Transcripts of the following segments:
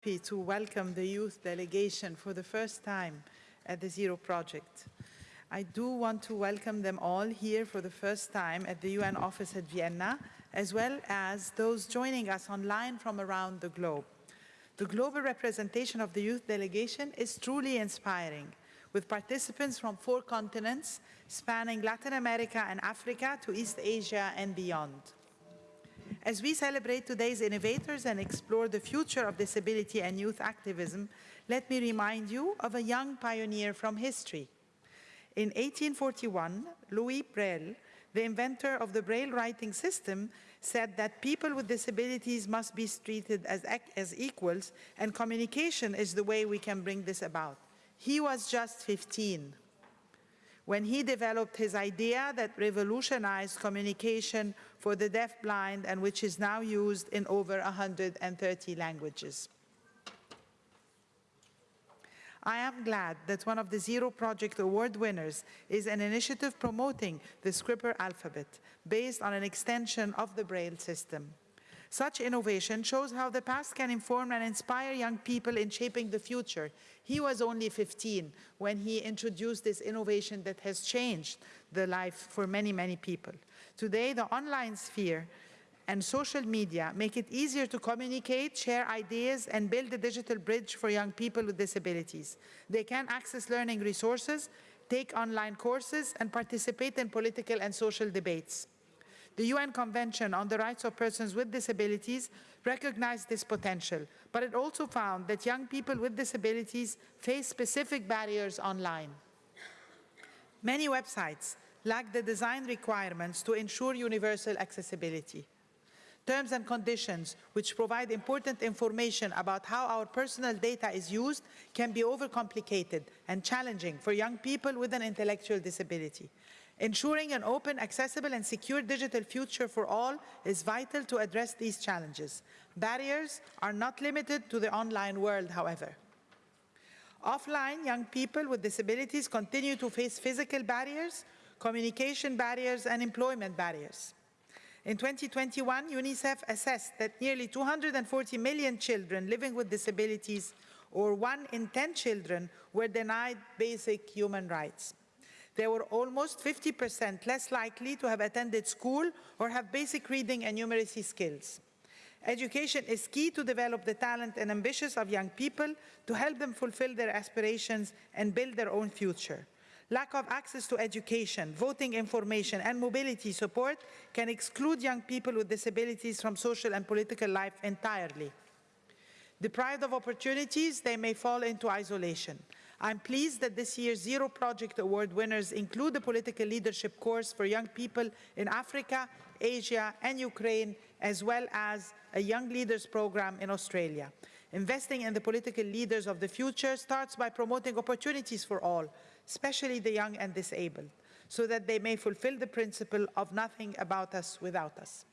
happy to welcome the youth delegation for the first time at the Zero Project. I do want to welcome them all here for the first time at the UN office at Vienna, as well as those joining us online from around the globe. The global representation of the youth delegation is truly inspiring, with participants from four continents, spanning Latin America and Africa to East Asia and beyond. As we celebrate today's innovators and explore the future of disability and youth activism, let me remind you of a young pioneer from history. In 1841, Louis Braille, the inventor of the Braille writing system, said that people with disabilities must be treated as, as equals and communication is the way we can bring this about. He was just 15 when he developed his idea that revolutionized communication for the deaf-blind and which is now used in over 130 languages. I am glad that one of the Zero Project Award winners is an initiative promoting the Scripper alphabet based on an extension of the Braille system. Such innovation shows how the past can inform and inspire young people in shaping the future. He was only 15 when he introduced this innovation that has changed the life for many, many people. Today, the online sphere and social media make it easier to communicate, share ideas, and build a digital bridge for young people with disabilities. They can access learning resources, take online courses, and participate in political and social debates. The UN Convention on the Rights of Persons with Disabilities recognized this potential, but it also found that young people with disabilities face specific barriers online. Many websites lack the design requirements to ensure universal accessibility. Terms and conditions, which provide important information about how our personal data is used, can be overcomplicated and challenging for young people with an intellectual disability. Ensuring an open, accessible and secure digital future for all is vital to address these challenges. Barriers are not limited to the online world, however. Offline, young people with disabilities continue to face physical barriers, communication barriers and employment barriers. In 2021, UNICEF assessed that nearly 240 million children living with disabilities, or one in 10 children, were denied basic human rights they were almost 50% less likely to have attended school or have basic reading and numeracy skills. Education is key to develop the talent and ambitions of young people to help them fulfill their aspirations and build their own future. Lack of access to education, voting information, and mobility support can exclude young people with disabilities from social and political life entirely. Deprived of opportunities, they may fall into isolation. I'm pleased that this year's Zero Project Award winners include the political leadership course for young people in Africa, Asia and Ukraine, as well as a Young Leaders program in Australia. Investing in the political leaders of the future starts by promoting opportunities for all, especially the young and disabled, so that they may fulfill the principle of nothing about us without us.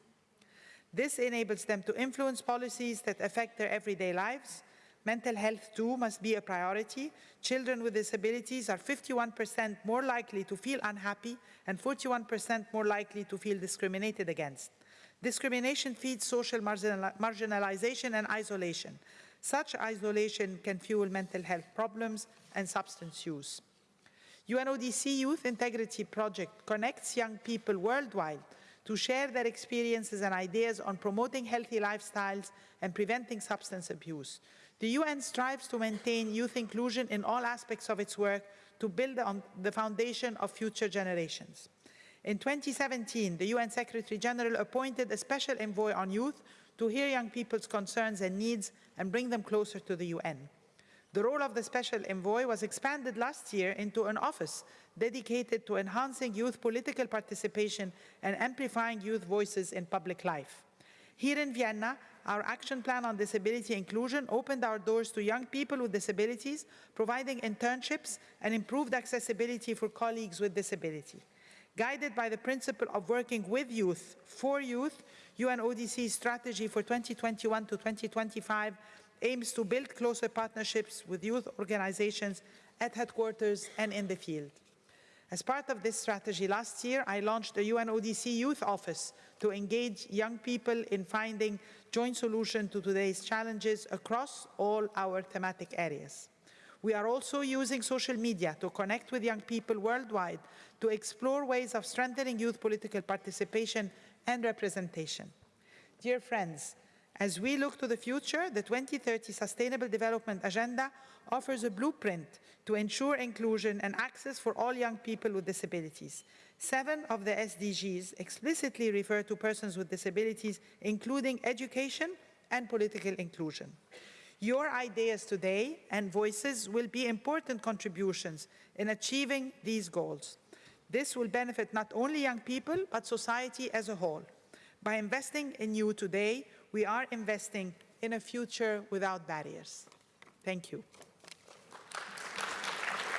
This enables them to influence policies that affect their everyday lives, Mental health, too, must be a priority. Children with disabilities are 51% more likely to feel unhappy and 41% more likely to feel discriminated against. Discrimination feeds social marginalization and isolation. Such isolation can fuel mental health problems and substance use. UNODC Youth Integrity Project connects young people worldwide to share their experiences and ideas on promoting healthy lifestyles and preventing substance abuse. The UN strives to maintain youth inclusion in all aspects of its work to build on the foundation of future generations. In 2017, the UN Secretary General appointed a special envoy on youth to hear young people's concerns and needs and bring them closer to the UN. The role of the special envoy was expanded last year into an office dedicated to enhancing youth political participation and amplifying youth voices in public life. Here in Vienna, our action plan on disability inclusion opened our doors to young people with disabilities, providing internships and improved accessibility for colleagues with disability. Guided by the principle of working with youth, for youth, UNODC's strategy for 2021 to 2025 aims to build closer partnerships with youth organizations at headquarters and in the field. As part of this strategy, last year I launched a UNODC Youth Office to engage young people in finding joint solution to today's challenges across all our thematic areas. We are also using social media to connect with young people worldwide to explore ways of strengthening youth political participation and representation. Dear friends, as we look to the future, the 2030 Sustainable Development Agenda offers a blueprint to ensure inclusion and access for all young people with disabilities. Seven of the SDGs explicitly refer to persons with disabilities, including education and political inclusion. Your ideas today and voices will be important contributions in achieving these goals. This will benefit not only young people, but society as a whole. By investing in you today, we are investing in a future without barriers. Thank you.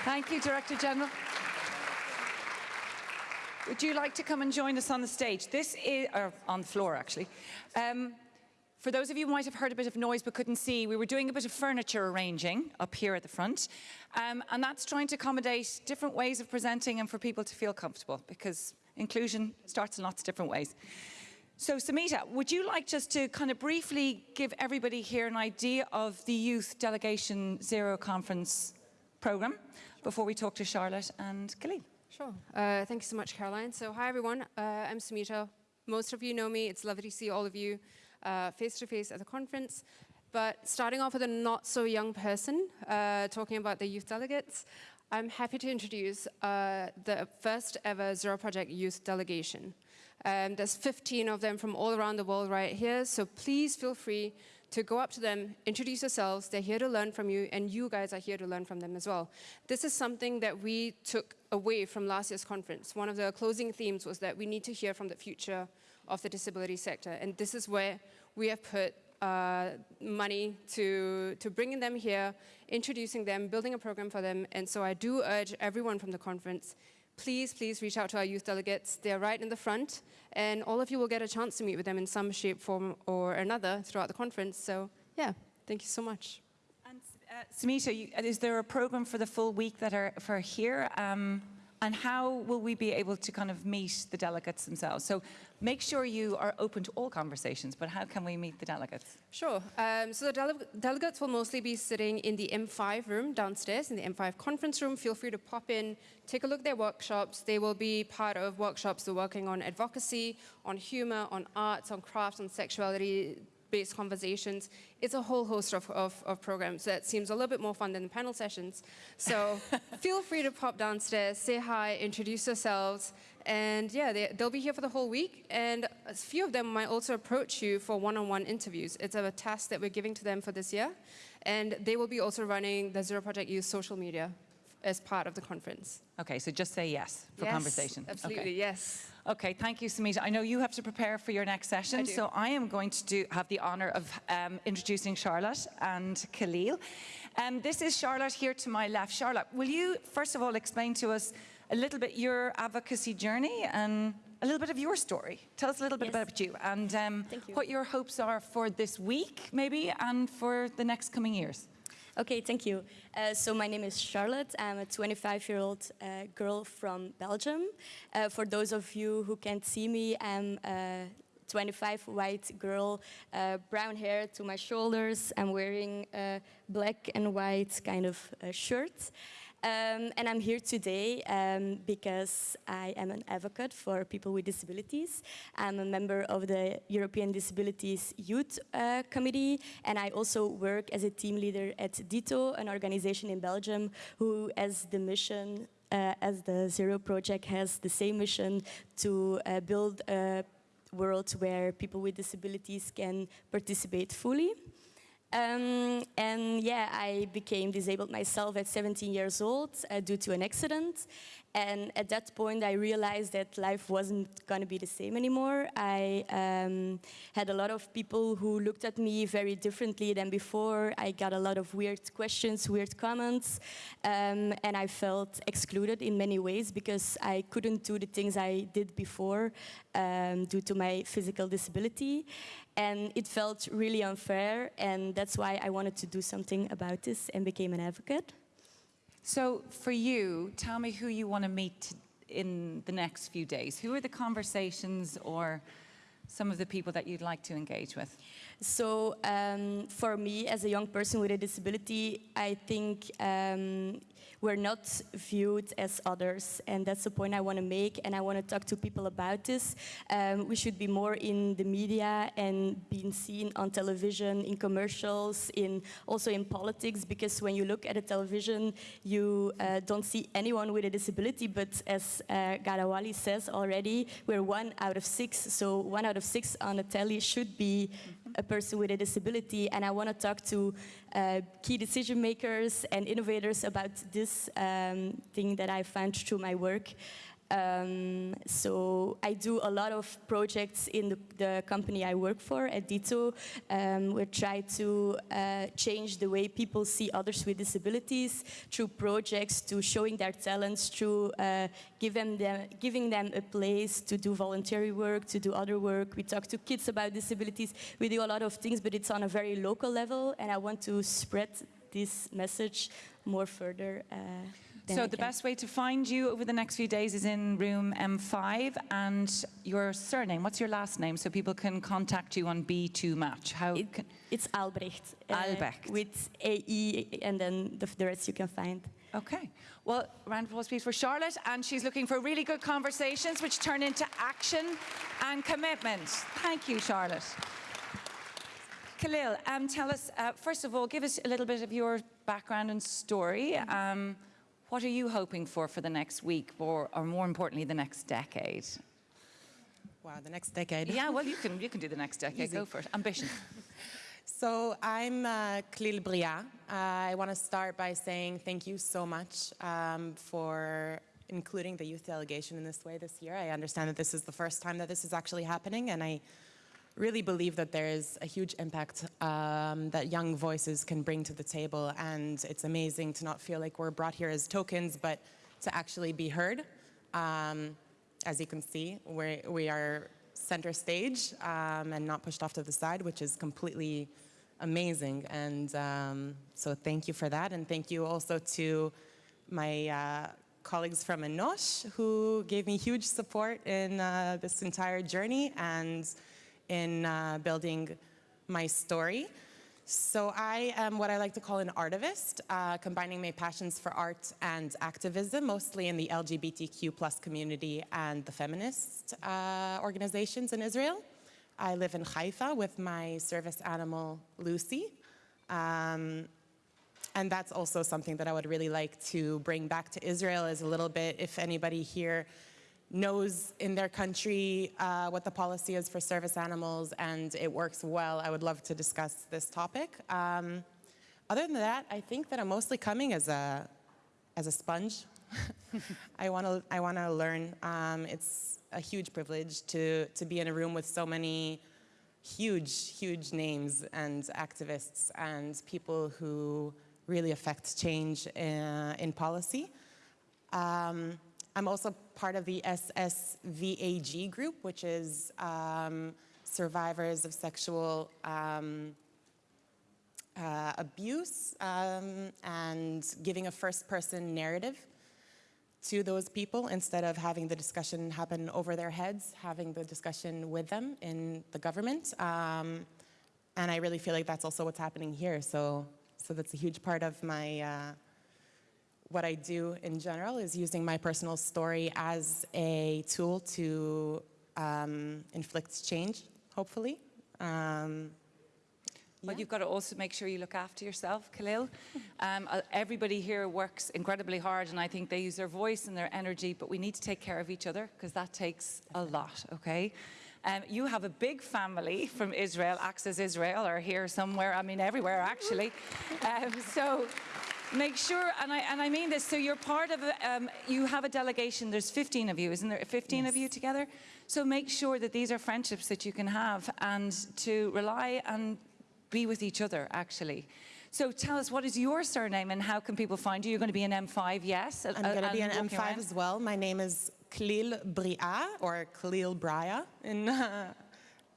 Thank you, Director General. Would you like to come and join us on the stage? This is, or on the floor actually. Um, for those of you who might have heard a bit of noise but couldn't see, we were doing a bit of furniture arranging up here at the front. Um, and that's trying to accommodate different ways of presenting and for people to feel comfortable because inclusion starts in lots of different ways. So Samita, would you like just to kind of briefly give everybody here an idea of the Youth Delegation Zero Conference programme before we talk to Charlotte and Khalil? Sure. Uh, thank you so much, Caroline. So hi, everyone. Uh, I'm Sumita. Most of you know me. It's lovely to see all of you uh, face-to-face -face at the conference. But starting off with a not-so-young person, uh, talking about the youth delegates, I'm happy to introduce uh, the first ever Zero Project Youth Delegation. Um, there's 15 of them from all around the world right here, so please feel free to go up to them, introduce yourselves, they're here to learn from you, and you guys are here to learn from them as well. This is something that we took away from last year's conference. One of the closing themes was that we need to hear from the future of the disability sector, and this is where we have put uh, money to, to bringing them here, introducing them, building a program for them, and so I do urge everyone from the conference, please, please reach out to our youth delegates. They're right in the front, and all of you will get a chance to meet with them in some shape, form, or another throughout the conference. So, yeah, thank you so much. And uh, Samita, you, is there a program for the full week that are for here? Um, and how will we be able to kind of meet the delegates themselves? So make sure you are open to all conversations, but how can we meet the delegates? Sure. Um, so the dele delegates will mostly be sitting in the M5 room downstairs, in the M5 conference room. Feel free to pop in, take a look at their workshops. They will be part of workshops are working on advocacy, on humor, on arts, on crafts, on sexuality, based conversations. It's a whole host of, of, of, programs that seems a little bit more fun than the panel sessions. So feel free to pop downstairs, say hi, introduce yourselves, and yeah, they, will be here for the whole week. And a few of them might also approach you for one-on-one -on -one interviews. It's a task that we're giving to them for this year. And they will be also running the Zero Project Youth social media as part of the conference. Okay, so just say yes for yes, conversation. absolutely, okay. yes. Okay, thank you, Samita. I know you have to prepare for your next session, I so I am going to do, have the honour of um, introducing Charlotte and Khalil. Um, this is Charlotte here to my left. Charlotte, will you first of all explain to us a little bit your advocacy journey and a little bit of your story. Tell us a little bit yes. about you and um, you. what your hopes are for this week, maybe, and for the next coming years. Okay, thank you. Uh, so my name is Charlotte. I'm a 25-year-old uh, girl from Belgium. Uh, for those of you who can't see me, I'm a 25 white girl, uh, brown hair to my shoulders. I'm wearing a black and white kind of uh, shirt. Um, and I'm here today um, because I am an advocate for people with disabilities. I'm a member of the European Disabilities Youth uh, Committee, and I also work as a team leader at DITO, an organization in Belgium who has the mission, uh, as the Zero Project has the same mission to uh, build a world where people with disabilities can participate fully. Um, and yeah, I became disabled myself at 17 years old uh, due to an accident. And at that point, I realized that life wasn't going to be the same anymore. I um, had a lot of people who looked at me very differently than before. I got a lot of weird questions, weird comments, um, and I felt excluded in many ways because I couldn't do the things I did before um, due to my physical disability. And it felt really unfair, and that's why I wanted to do something about this and became an advocate. So for you, tell me who you want to meet in the next few days. Who are the conversations or some of the people that you'd like to engage with? So um, for me, as a young person with a disability, I think um, we're not viewed as others, and that's the point I want to make. And I want to talk to people about this. Um, we should be more in the media and being seen on television, in commercials, in also in politics. Because when you look at a television, you uh, don't see anyone with a disability. But as uh, Ghada Waly says already, we're one out of six. So one out of six on the telly should be a person with a disability. And I want to talk to uh, key decision makers and innovators about this um, thing that I found through my work. Um, so I do a lot of projects in the, the company I work for at Dito. Um, we try to uh, change the way people see others with disabilities through projects, to showing their talents, through uh, give them giving them a place to do voluntary work, to do other work. We talk to kids about disabilities. We do a lot of things, but it's on a very local level, and I want to spread this message more further. Uh, So the best way to find you over the next few days is in room M5 and your surname. What's your last name so people can contact you on B2 Match? How It- It's Aelbrecht. uh, Aelbrecht. with AE, and then the, the rest you can find. Okay. Well, round of applause, please, for Charlotte. And she's looking for really good conversations which turn into action and commitment. Thank you, Charlotte. Khalil, um, tell us, uh, first of all, give us a little bit of your background and story. Um, what are you hoping for for the next week, or, or more importantly, the next decade? Wow, the next decade. Yeah, well, you can, you can do the next decade. Easy. Go for it. Ambition. So I'm uh, Khalil Briah. Uh, I want to start by saying thank you so much um, for including the youth delegation in this way this year. I understand that this is the first time that this is actually happening, and I really believe that there is a huge impact um, that young voices can bring to the table, and it's amazing to not feel like we're brought here as tokens, but to actually be heard. Um, as you can see, we're, we are center stage um, and not pushed off to the side, which is completely amazing. And um, so thank you for that. And thank you also to my uh, colleagues from Enosh who gave me huge support in uh, this entire journey and in uh, building my story. So I am what I like to call an artivist, uh, combining my passions for art and activism, mostly in the LGBTQ plus community and the feminist uh, organizations in Israel. I live in Haifa with my service animal, Lucy. Um, and that's also something that I would really like to bring back to Israel is a little bit, if anybody here knows in their country uh, what the policy is for service animals and it works well, I would love to discuss this topic. Um, other than that, I think that I'm mostly coming as a, as a sponge. I want to I want to learn. Um, it's a huge privilege to to be in a room with so many huge huge names and activists and people who really affect change in, in policy. Um, I'm also part of the SSVAG group, which is um, survivors of sexual um, uh, abuse um, and giving a first person narrative to those people instead of having the discussion happen over their heads, having the discussion with them in the government. Um, and I really feel like that's also what's happening here. So, so that's a huge part of my, uh, what I do in general is using my personal story as a tool to um, inflict change, hopefully. Um, But Yeah. you've got to also make sure you look after yourself, Khalil. Um, uh, everybody here works incredibly hard, and I think they use their voice and their energy, but we need to take care of each other because that takes a lot, okay? Um, you have a big family from Israel, Access Israel, or here somewhere, I mean, everywhere actually. Um, so make sure, and I, and I mean this, so you're part of, a, um, you have a delegation, there's 15 of you, isn't there? 15 of you together? So make sure that these are friendships that you can have and to rely and be with each other, actually. So tell us, what is your surname and how can people find you? You're going to be an M5, yes? I'm going to be an M5 as well. My name is Khalil Briah, or Khalil Briah in, uh,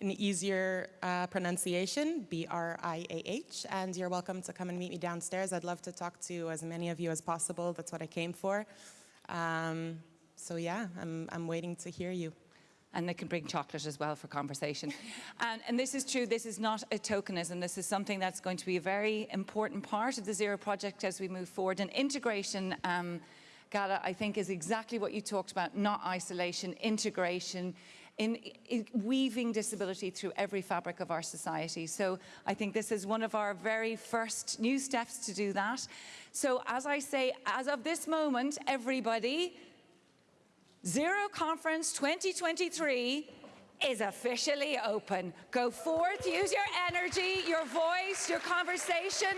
an easier uh, pronunciation, B-R-I-A-H, and you're welcome to come and meet me downstairs. I'd love to talk to as many of you as possible. That's what I came for. Um, so yeah, I'm, I'm waiting to hear you. and they can bring chocolate as well for conversation. and, and this is true, this is not a tokenism, this is something that's going to be a very important part of the Zero Project as we move forward. And integration, um, Ghada, I think is exactly what you talked about, not isolation, integration, in, in weaving disability through every fabric of our society. So I think this is one of our very first new steps to do that. So as I say, as of this moment, everybody, Zero Conference 2023 is officially open. Go forth, use your energy, your voice, your conversation.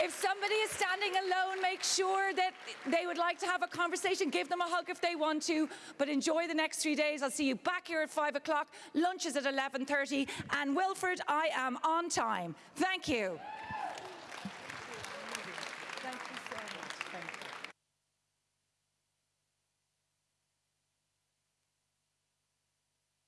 If somebody is standing alone, make sure that they would like to have a conversation. Give them a hug if they want to, but enjoy the next three days. I'll see you back here at five o'clock. Lunch is at 11.30. And Wilfred, I am on time. Thank you.